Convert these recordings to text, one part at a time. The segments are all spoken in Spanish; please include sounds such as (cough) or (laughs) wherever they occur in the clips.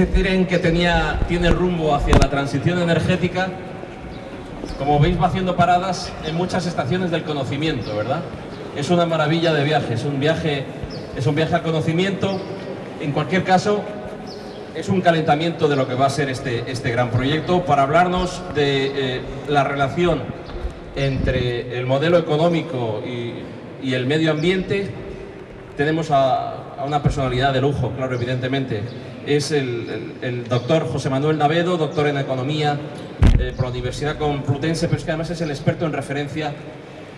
este tren que tenía, tiene rumbo hacia la transición energética, como veis va haciendo paradas en muchas estaciones del conocimiento, ¿verdad? Es una maravilla de viaje, es un viaje, es un viaje al conocimiento. En cualquier caso, es un calentamiento de lo que va a ser este, este gran proyecto para hablarnos de eh, la relación entre el modelo económico y, el medio ambiente. Tenemos a, una personalidad de lujo, claro, evidentemente. Es el, el, el doctor José Manuel Navedo, doctor en Economía eh, por la Universidad Complutense, pero es que además es el experto en referencia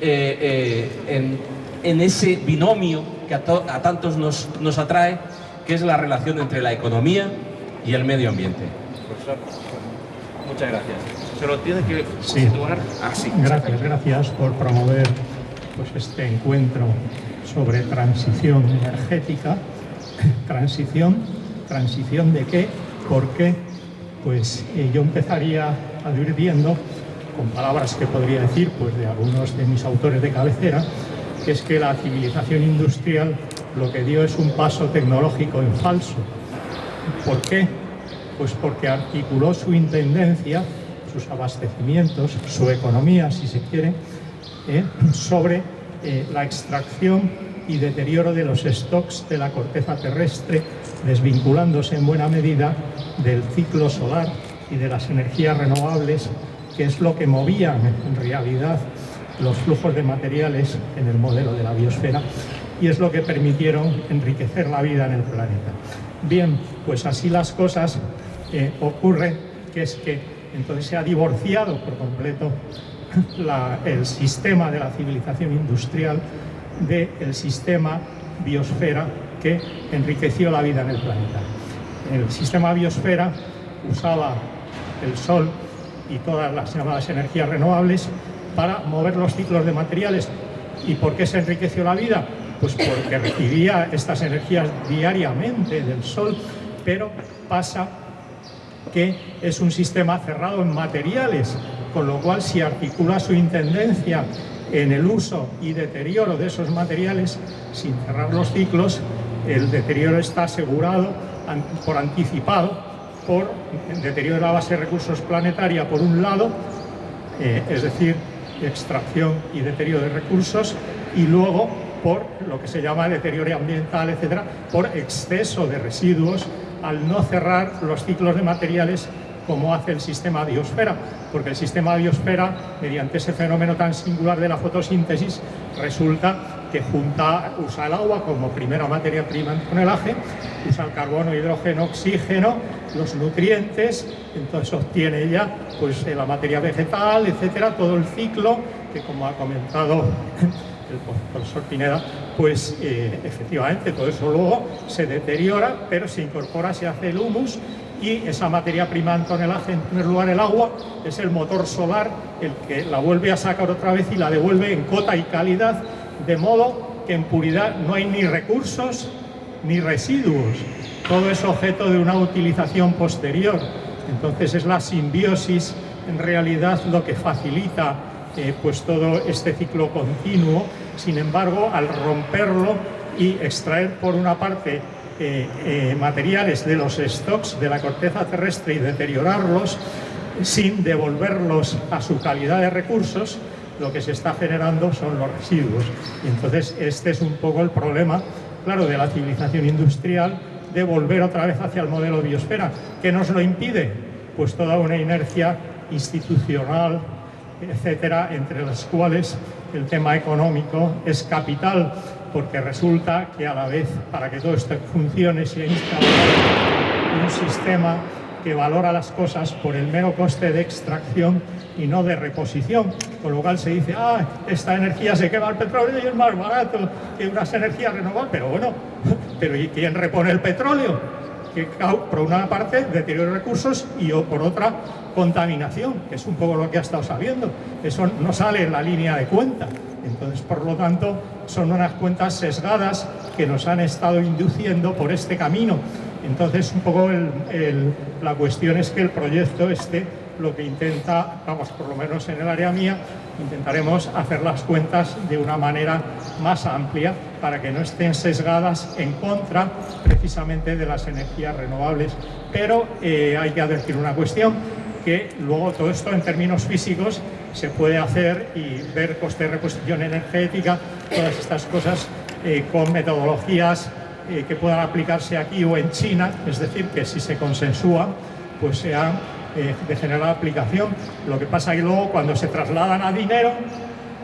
eh, eh, en, en, ese binomio que a, a tantos nos, nos atrae, que es la relación entre la economía y el medio ambiente. Profesor, muchas gracias. Se lo tiene que sí. situar así. Gracias, gracias por promover pues, este encuentro sobre transición energética. ¿Transición? ¿Transición de qué? ¿Por qué? Pues eh, yo empezaría advirtiendo, con palabras que podría decir pues, de algunos de mis autores de cabecera, que es que la civilización industrial lo que dio es un paso tecnológico en falso. ¿Por qué? Pues porque articuló su intendencia, sus abastecimientos, su economía, si se quiere, eh, sobre eh, la extracción y deterioro de los stocks de la corteza terrestre, desvinculándose en buena medida del ciclo solar y de las energías renovables, que es lo que movía en realidad los flujos de materiales en el modelo de la biosfera y es lo que permitieron enriquecer la vida en el planeta. Bien, pues así las cosas eh, ocurre que es que entonces se ha divorciado por completo el sistema de la civilización industrial del sistema biosfera que enriqueció la vida en el planeta. El sistema biosfera usaba el sol y todas las llamadas energías renovables para mover los ciclos de materiales. ¿Y por qué se enriqueció la vida? Pues porque recibía estas energías diariamente del sol, pero pasa que es un sistema cerrado en materiales, con lo cual si articula su intendencia en el uso y deterioro de esos materiales, sin cerrar los ciclos, el deterioro está asegurado por anticipado por deterioro de la base de recursos planetaria por un lado, eh, es decir, extracción y deterioro de recursos, y luego por lo que se llama deterioro ambiental, etcétera, por exceso de residuos al no cerrar los ciclos de materiales como hace el sistema biosfera, porque el sistema biosfera, mediante ese fenómeno tan singular de la fotosíntesis, resulta que junta, usa el agua como primera materia prima en tonelaje, usa el carbono, hidrógeno, oxígeno, los nutrientes, entonces obtiene ya pues, la materia vegetal, etcétera, todo el ciclo, que como ha comentado (laughs) el profesor Pineda, pues eh, efectivamente todo eso luego se deteriora, pero se incorpora, se hace el humus y esa materia prima en tonelaje, en primer lugar el agua, es el motor solar el que la vuelve a sacar otra vez y la devuelve en cota y calidad, de modo que en puridad no hay ni recursos ni residuos, todo es objeto de una utilización posterior. Entonces es la simbiosis en realidad lo que facilita eh, pues todo este ciclo continuo. Sin embargo, al romperlo y extraer por una parte eh, eh, materiales de los stocks de la corteza terrestre y deteriorarlos sin devolverlos a su calidad de recursos, lo que se está generando son los residuos. Y entonces este es un poco el problema, claro, de la civilización industrial, de volver otra vez hacia el modelo biosfera. ¿Qué nos lo impide? Pues toda una inercia institucional, etcétera, entre las cuales el tema económico es capital porque resulta que a la vez, para que todo esto funcione, se ha un sistema que valora las cosas por el mero coste de extracción y no de reposición. Con lo cual se dice, ah, esta energía se quema el petróleo y es más barato que unas energías renovables. Pero bueno, (laughs) pero ¿y quién repone el petróleo? que por una parte deterioro de recursos y por otra contaminación, que es un poco lo que ha estado saliendo. Eso no sale en la línea de cuenta. Entonces, por lo tanto, son unas cuentas sesgadas que nos han estado induciendo por este camino. Entonces, un poco la cuestión es que el proyecto este lo que intenta, vamos, por lo menos en el área mía, intentaremos hacer las cuentas de una manera más amplia para que no estén sesgadas en contra precisamente de las energías renovables. Pero eh, hay que advertir una cuestión, que luego todo esto en términos físicos se puede hacer y ver coste de reposición energética, todas estas cosas eh, con metodologías eh, que puedan aplicarse aquí o en China, es decir, que si se consensúa, pues sean de general aplicación. Lo que pasa que luego cuando se trasladan a dinero,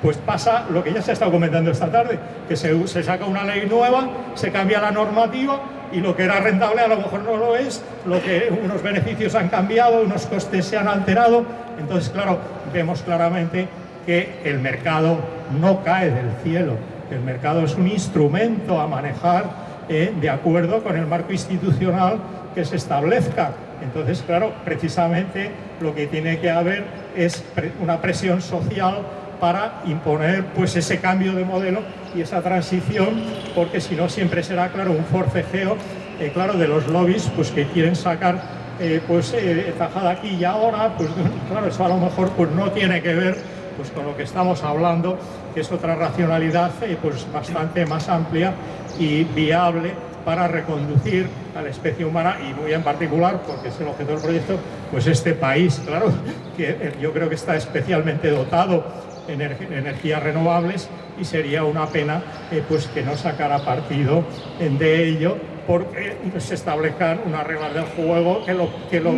pues pasa lo que ya se ha estado comentando esta tarde, que se, se, saca una ley nueva, se cambia la normativa y lo que era rentable a lo mejor no lo es, lo que unos beneficios han cambiado, unos costes se han alterado, entonces claro, vemos claramente que el mercado no cae del cielo, el mercado es un instrumento a manejar eh, de acuerdo con el marco institucional que se establezca. Entonces, claro, precisamente lo que tiene que haber es una presión social para imponer pues ese cambio de modelo y esa transición, porque si no siempre será, claro, un forcejeo, eh, claro, de los lobbies pues que quieren sacar eh, pues eh, tajada aquí y ahora, pues (laughs) claro, eso a lo mejor pues no tiene que ver pues con lo que estamos hablando, que es otra racionalidad pues bastante más amplia y viable para reconducir a la especie humana y muy en particular, porque es el objeto del proyecto, pues este país, claro, que yo creo que está especialmente dotado energías renovables y sería una pena eh, pues que no sacara partido de ello porque se establezcan unas reglas del juego que lo, que lo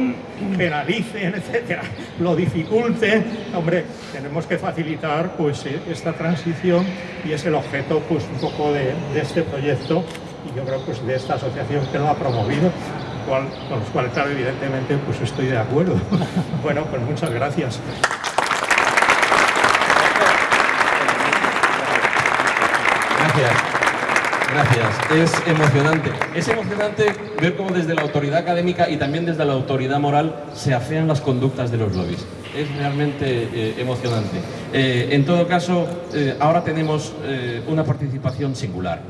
penalicen, (laughs) etcétera, lo dificulten. Hombre, tenemos que facilitar pues e, esta transición y es el objeto pues un poco de, este proyecto y yo creo pues de esta asociación que lo ha promovido con los cuales, claro, evidentemente, pues estoy de acuerdo. (laughs) bueno, pues muchas gracias. Gracias. Es emocionante. Es emocionante ver cómo desde la autoridad académica y también desde la autoridad moral se afean las conductas de los lobbies. Es realmente eh, emocionante. Eh, en todo caso, eh, ahora tenemos una participación singular.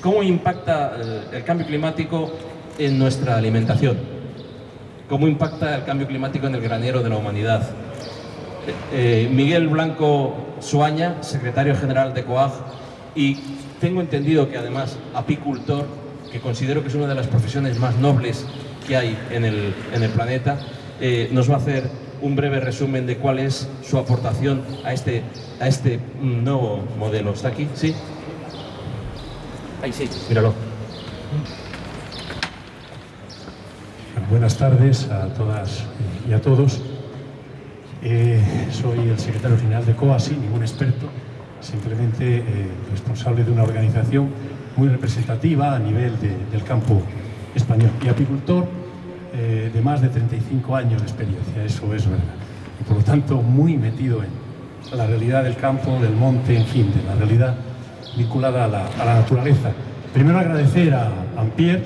¿Cómo impacta el cambio climático en nuestra alimentación? ¿Cómo impacta el cambio climático en el granero de la humanidad? Miguel Blanco Suaña, secretario general de COAG, y tengo entendido que además apicultor, que considero que es una de las profesiones más nobles que hay en el, en el planeta, eh, nos va a hacer un breve resumen de cuál es su aportación a este, a este nuevo modelo. ¿Está aquí? ¿Sí? Ahí sí, míralo. Buenas tardes a todas y a todos. Eh, soy el secretario general de COA, sin ningún experto simplemente eh, responsable de una organización muy representativa a nivel del campo español y apicultor eh, de más de 35 años de experiencia, eso es verdad. Y por lo tanto muy metido en la realidad del campo, del monte, en fin, de la realidad vinculada a la, naturaleza. Primero agradecer a Ampier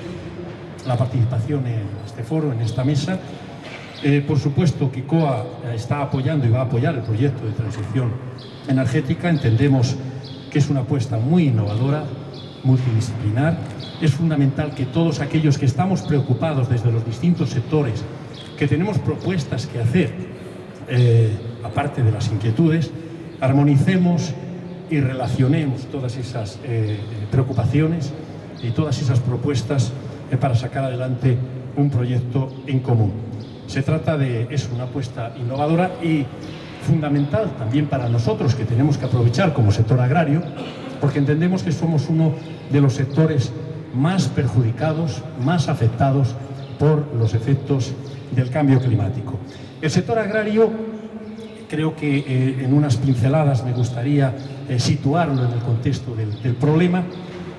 la participación en este foro, en esta mesa. Eh, por supuesto que COA está apoyando y va a apoyar el proyecto de transición energética entendemos que es una apuesta muy innovadora, multidisciplinar. Es fundamental que todos aquellos que estamos preocupados desde los distintos sectores, que tenemos propuestas que hacer, eh, aparte de las inquietudes, armonicemos y relacionemos todas esas eh, preocupaciones y todas esas propuestas para sacar adelante un proyecto en común. Se trata de es una apuesta innovadora y fundamental también para nosotros que tenemos que aprovechar como sector agrario, porque entendemos que somos uno de los sectores más perjudicados, más afectados por los efectos del cambio climático. El sector agrario, creo que eh, en unas pinceladas me gustaría eh, situarlo en el contexto del, del problema,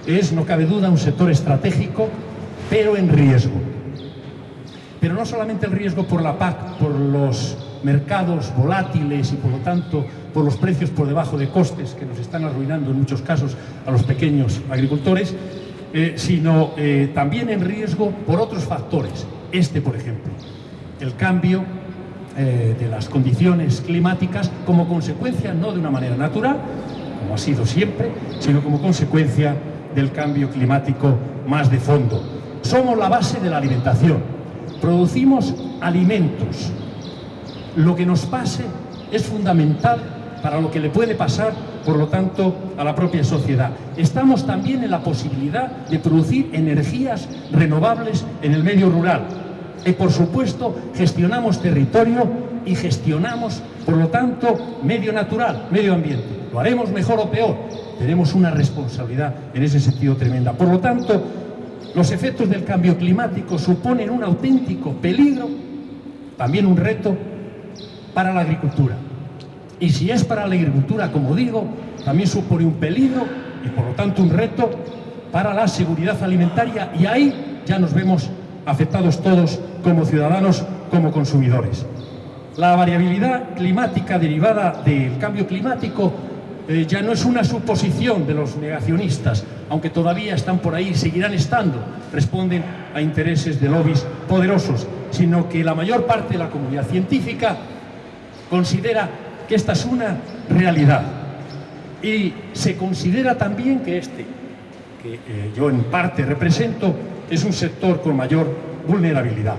es, no cabe duda, un sector estratégico, pero en riesgo. Pero no solamente el riesgo por la PAC, por los mercados volátiles y por lo tanto por los precios por debajo de costes que nos están arruinando en muchos casos a los pequeños agricultores, eh, sino eh, también en riesgo por otros factores. Este, por ejemplo, el cambio eh, de las condiciones climáticas como consecuencia, no de una manera natural, como ha sido siempre, sino como consecuencia del cambio climático más de fondo. Somos la base de la alimentación. Producimos alimentos lo que nos pase es fundamental para lo que le puede pasar por lo tanto, a la propia sociedad. Estamos también en la posibilidad de producir energías renovables en el medio rural. Y, por supuesto, gestionamos territorio y gestionamos, por lo tanto, medio natural, medio ambiente. ¿Lo haremos mejor o peor? Tenemos una responsabilidad en ese sentido tremenda. Por lo tanto, los efectos del cambio climático suponen un auténtico peligro, también un reto para la agricultura. Y si es para la agricultura, como digo, también supone un peligro y por lo tanto un reto para la seguridad alimentaria y ahí ya nos vemos afectados todos como ciudadanos, como consumidores. La variabilidad climática derivada del cambio climático eh, ya no es una suposición de los negacionistas, aunque todavía están por ahí y seguirán estando, responden a intereses de lobbies poderosos, sino que la mayor parte de la comunidad científica considera que esta es una realidad. Y se considera también que este, que eh, yo en parte represento, es un sector con mayor vulnerabilidad.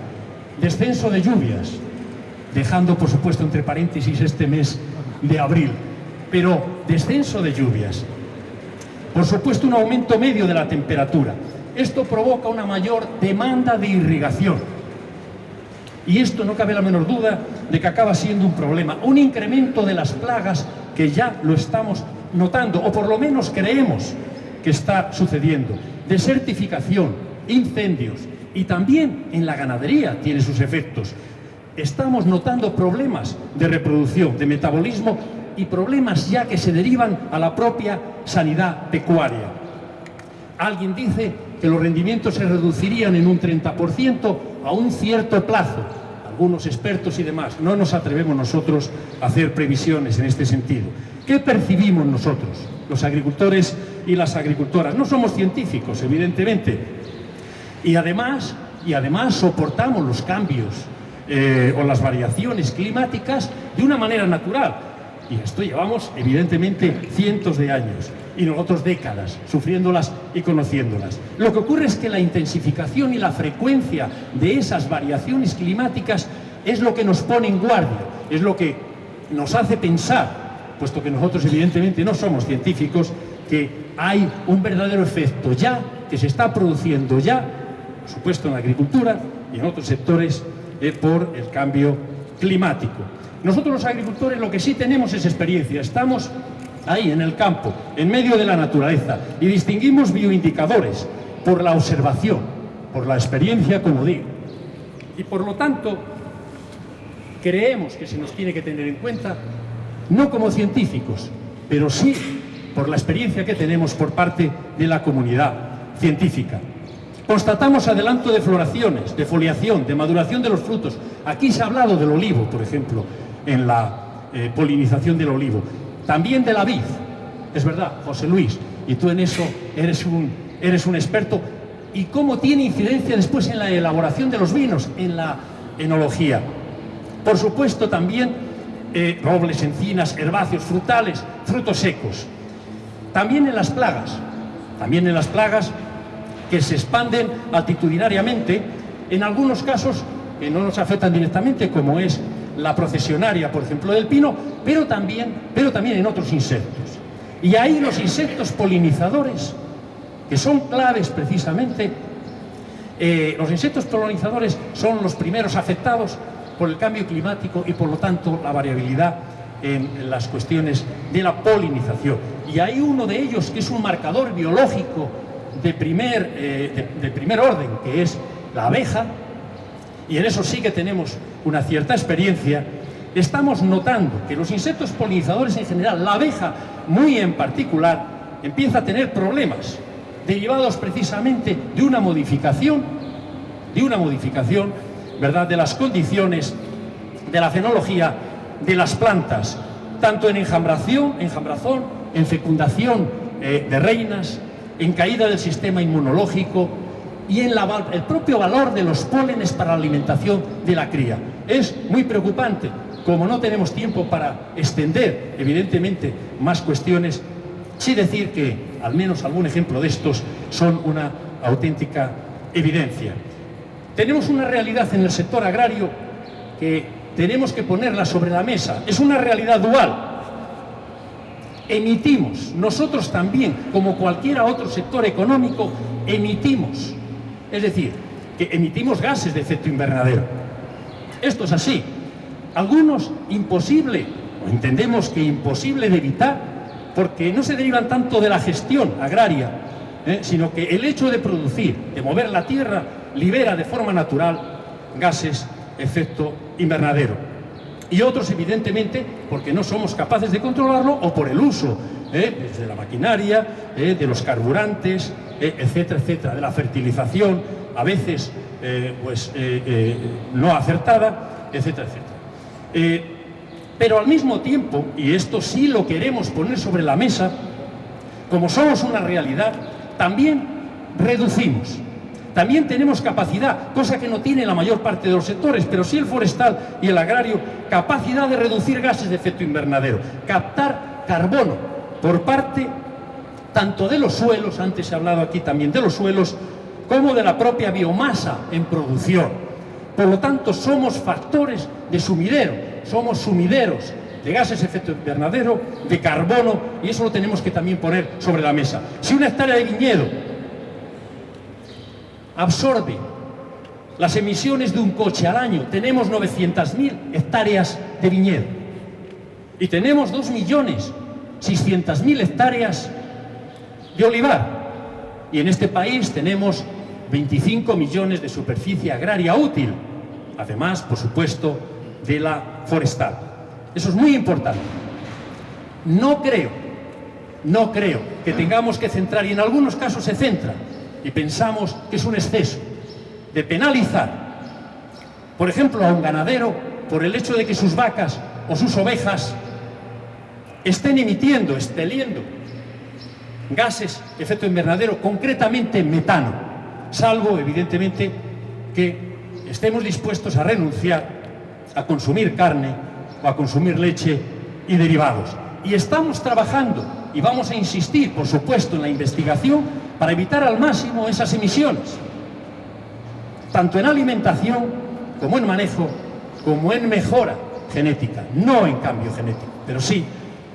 Descenso de lluvias, dejando por supuesto entre paréntesis este mes de abril, pero descenso de lluvias. Por supuesto, un aumento medio de la temperatura. Esto provoca una mayor demanda de irrigación. Y esto no cabe la menor duda de que acaba siendo un problema. Un incremento de las plagas que ya lo estamos notando, o por lo menos creemos que está sucediendo. Desertificación, incendios y también en la ganadería tiene sus efectos. Estamos notando problemas de reproducción, de metabolismo y problemas ya que se derivan a la propia sanidad pecuaria. Alguien dice que los rendimientos se reducirían en un 30% a un cierto plazo. Algunos expertos y demás, no nos atrevemos nosotros a hacer previsiones en este sentido. ¿Qué percibimos nosotros, los agricultores y las agricultoras? No somos científicos, evidentemente. Y además, y además soportamos los cambios eh, o las variaciones climáticas de una manera natural. Y esto llevamos, evidentemente, cientos de años y nosotros décadas sufriéndolas y conociéndolas. Lo que ocurre es que la intensificación y la frecuencia de esas variaciones climáticas es lo que nos pone en guardia, es lo que nos hace pensar, puesto que nosotros evidentemente no somos científicos, que hay un verdadero efecto ya, que se está produciendo ya, por supuesto en la agricultura y en otros sectores, eh, por el cambio climático. Nosotros los agricultores lo que sí tenemos es experiencia, estamos ahí en el campo, en medio de la naturaleza, y distinguimos bioindicadores por la observación, por la experiencia, como digo. Y por lo tanto, creemos que se nos tiene que tener en cuenta, no como científicos, pero sí por la experiencia que tenemos por parte de la comunidad científica. Constatamos adelanto de floraciones, de foliación, de maduración de los frutos. Aquí se ha hablado del olivo, por ejemplo, en la eh, polinización del olivo. También de la vid. Es verdad, José Luis, y tú en eso eres un, eres un experto. ¿Y cómo tiene incidencia después en la elaboración de los vinos, en la enología? Por supuesto también eh, robles, encinas, herbáceos, frutales, frutos secos. También en las plagas, también en las plagas que se expanden altitudinariamente, en algunos casos que no nos afectan directamente, como es la procesionaria, por ejemplo, del pino, pero también, pero también en otros insectos. Y ahí los insectos polinizadores, que son claves precisamente, eh, los insectos polinizadores son los primeros afectados por el cambio climático y por lo tanto la variabilidad en las cuestiones de la polinización. Y hay uno de ellos que es un marcador biológico de primer, eh, de primer orden, que es la abeja, y en eso sí que tenemos una cierta experiencia, estamos notando que los insectos polinizadores en general, la abeja muy en particular, empieza a tener problemas derivados precisamente de una modificación, de una modificación, ¿verdad?, de las condiciones de la fenología de las plantas, tanto en enjambración, enjambrazón, en fecundación eh, de reinas, en caída del sistema inmunológico, y en el propio valor de los pólenes para la alimentación de la cría. Es muy preocupante. Como no tenemos tiempo para extender, evidentemente, más cuestiones, sí decir que al menos algún ejemplo de estos son una auténtica evidencia. Tenemos una realidad en el sector agrario que tenemos que ponerla sobre la mesa. Es una realidad dual. emitimos, nosotros también, como cualquier otro sector económico, emitimos. Es decir, que emitimos gases de efecto invernadero. Esto es así. Algunos imposible, o entendemos que imposible de evitar, porque no se derivan tanto de la gestión agraria, ¿eh? sino que el hecho de producir, de mover la tierra, libera de forma natural gases efecto invernadero. Y otros, evidentemente, porque no somos capaces de controlarlo o por el uso ¿eh? desde la maquinaria, ¿eh? de los carburantes, etcétera, etcétera, de la fertilización, a veces pues, no acertada, etcétera, etcétera. pero al mismo tiempo, y esto sí lo queremos poner sobre la mesa, como somos una realidad, también reducimos. También tenemos capacidad, cosa que no tiene la mayor parte de los sectores, pero sí el forestal y el agrario, capacidad de reducir gases de efecto invernadero, captar carbono por parte tanto de los suelos, antes ha hablado aquí también de los suelos, como de la propia biomasa en producción. Por lo tanto, somos factores de sumidero, somos sumideros de gases de efecto invernadero, de carbono, y eso lo tenemos que también poner sobre la mesa. Si una hectárea de viñedo absorbe las emisiones de un coche al año, tenemos 900.000 hectáreas de viñedo, y tenemos 2.600.000 hectáreas de olivar, y en este país tenemos 25 millones de superficie agraria útil, además, por supuesto, de la forestal. Eso es muy importante. No creo, no creo que tengamos que centrar, y en algunos casos se centra, y pensamos que es un exceso, de penalizar, por ejemplo, a un ganadero por el hecho de que sus vacas o sus ovejas estén emitiendo, esteliendo gases efecto invernadero, concretamente metano, salvo, evidentemente, que estemos dispuestos a renunciar a consumir carne o a consumir leche y derivados. Y estamos trabajando y vamos a insistir, por supuesto, en la investigación para evitar al máximo esas emisiones, tanto en alimentación como en manejo, como en mejora genética, no en cambio genético, pero sí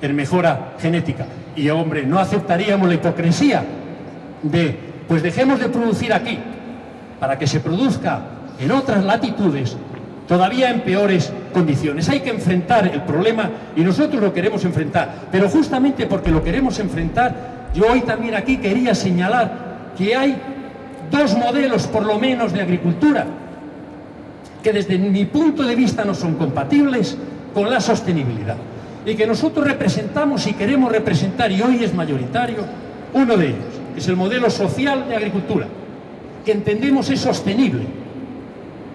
en mejora genética. Y hombre, no aceptaríamos la hipocresía de, pues dejemos de producir aquí para que se produzca en otras latitudes todavía en peores condiciones. Hay que enfrentar el problema y nosotros lo queremos enfrentar. Pero justamente porque lo queremos enfrentar, yo hoy también aquí quería señalar que hay dos modelos por lo menos de agricultura que desde mi punto de vista no son compatibles con la sostenibilidad y que nosotros representamos y queremos representar y hoy es mayoritario uno de ellos, es el modelo social de agricultura, que entendemos es sostenible,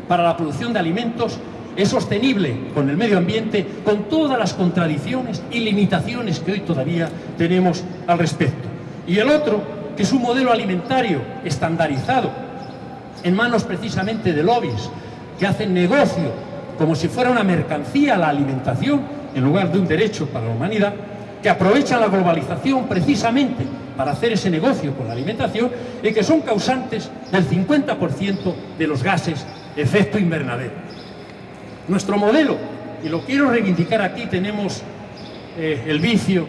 para la producción de alimentos es sostenible con el medio ambiente, con todas las contradicciones y limitaciones que hoy todavía tenemos al respecto. Y el otro, que es un modelo alimentario estandarizado, en manos precisamente de lobbies, que hacen negocio como si fuera una mercancía la alimentación, en lugar de un derecho para la humanidad, que aprovechan la globalización precisamente para hacer ese negocio con la alimentación y que son causantes del 50% de los gases efecto invernadero. Nuestro modelo, y lo quiero reivindicar aquí, tenemos eh, el vicio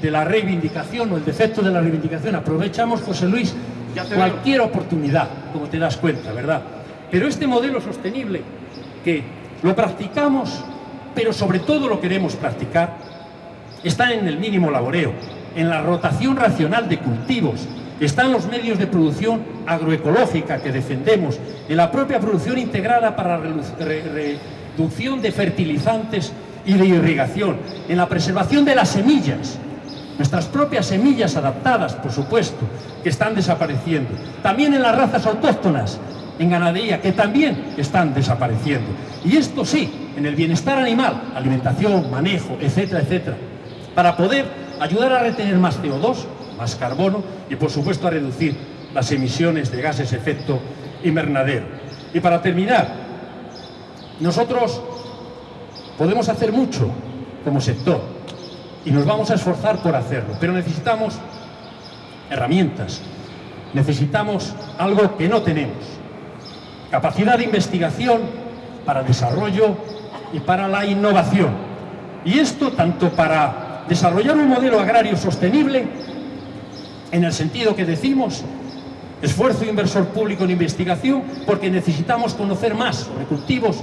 de la reivindicación o el defecto de la reivindicación. Aprovechamos, José Luis, cualquier oportunidad, como te das cuenta, ¿verdad? Pero este modelo sostenible, que lo practicamos, pero sobre todo lo queremos practicar, está en el mínimo laboreo, en la rotación racional de cultivos, están los medios de producción agroecológica que defendemos, en la propia producción integrada para reducción de fertilizantes y de irrigación, en la preservación de las semillas, nuestras propias semillas adaptadas, por supuesto, que están desapareciendo. También en las razas autóctonas, en ganadería, que también están desapareciendo. Y esto sí, en el bienestar animal, alimentación, manejo, etcétera, etcétera, para poder ayudar a retener más CO2, más carbono y por supuesto a reducir las emisiones de gases efecto invernadero. Y para terminar, nosotros podemos hacer mucho como sector y nos vamos a esforzar por hacerlo, pero necesitamos herramientas, necesitamos algo que no tenemos, capacidad de investigación para desarrollo y para la innovación. Y esto tanto para desarrollar un modelo agrario sostenible, en el sentido que decimos, esfuerzo inversor público en investigación, porque necesitamos conocer más sobre cultivos,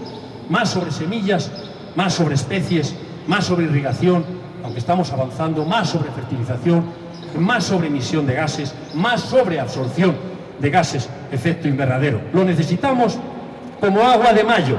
más sobre semillas, más sobre especies, más sobre irrigación, aunque estamos avanzando, más sobre fertilización, más sobre emisión de gases, más sobre absorción de gases efecto invernadero. Lo necesitamos como agua de mayo,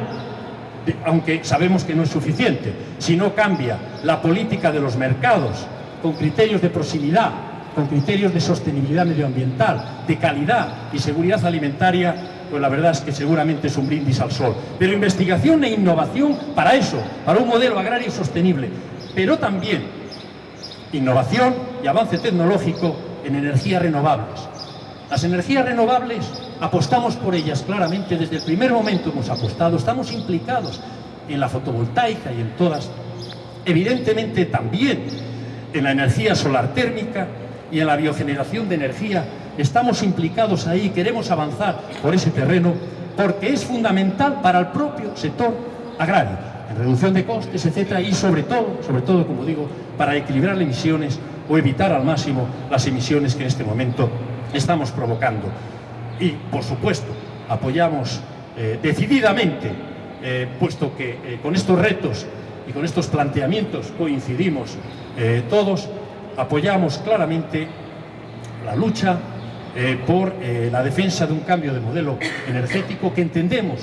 aunque sabemos que no es suficiente. Si no cambia la política de los mercados con criterios de proximidad, con criterios de sostenibilidad medioambiental, de calidad y seguridad alimentaria, pues la verdad es que seguramente es un brindis al sol. Pero investigación e innovación para eso, para un modelo agrario sostenible, pero también innovación y avance tecnológico en energías renovables. Las energías renovables apostamos por ellas claramente, desde el primer momento hemos apostado, estamos implicados en la fotovoltaica y en todas, evidentemente también en la energía solar térmica y en la biogeneración de energía, estamos implicados ahí, queremos avanzar por ese terreno porque es fundamental para el propio sector agrario, en reducción de costes, etcétera, y sobre todo, sobre todo, como digo, para equilibrar las emisiones o evitar al máximo las emisiones que en este momento estamos provocando y, por supuesto, apoyamos eh, decididamente, eh, puesto que eh, con estos retos y con estos planteamientos coincidimos todos, apoyamos claramente la lucha por la defensa de un cambio de modelo energético que entendemos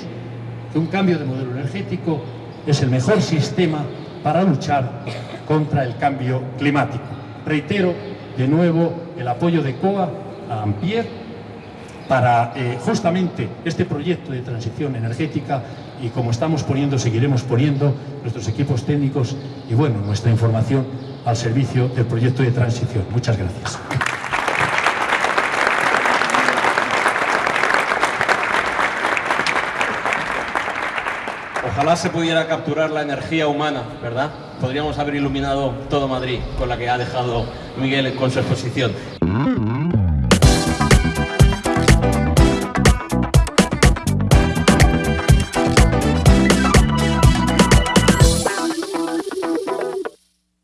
que un cambio de modelo energético es el mejor sistema para luchar contra el cambio climático. Reitero de nuevo el apoyo de COA a Ampier para eh, justamente este proyecto de transición energética y como estamos poniendo, seguiremos poniendo nuestros equipos técnicos y bueno, nuestra información al servicio del proyecto de transición. Muchas gracias. Ojalá se pudiera capturar la energía humana, ¿verdad? Podríamos haber iluminado todo Madrid con la que ha dejado Miguel con su exposición.